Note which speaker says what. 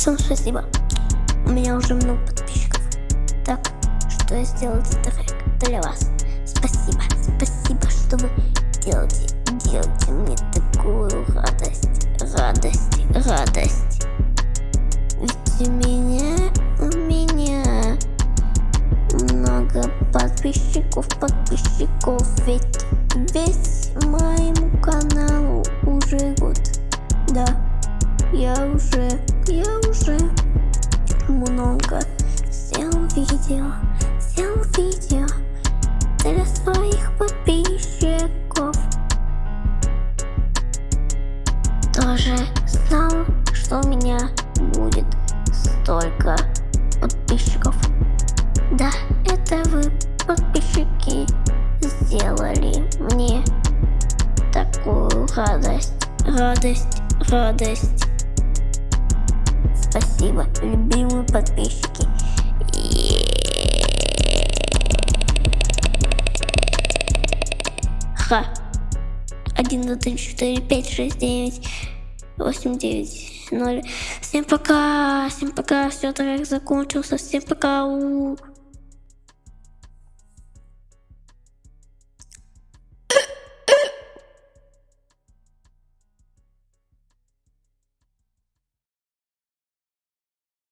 Speaker 1: Всем спасибо. У меня уже много подписчиков. Так, что я сделал этот трек для вас. Спасибо, спасибо, что вы делаете, делаете мне такую радость, радость, радость. Ведь у меня, у меня много подписчиков, подписчиков, ведь весь моему каналу уже год. Да, я уже, много снял видео, снял видео для своих подписчиков. Тоже знал, что у меня будет столько подписчиков. Да, это вы, подписчики, сделали мне такую радость, радость, радость. Спасибо, любимые подписчики. Ха. 1, 2, 3, 4, 5, 6, 9, 8, 9, 0. Всем пока, всем пока, все, трек закончился, всем пока. У -у -у.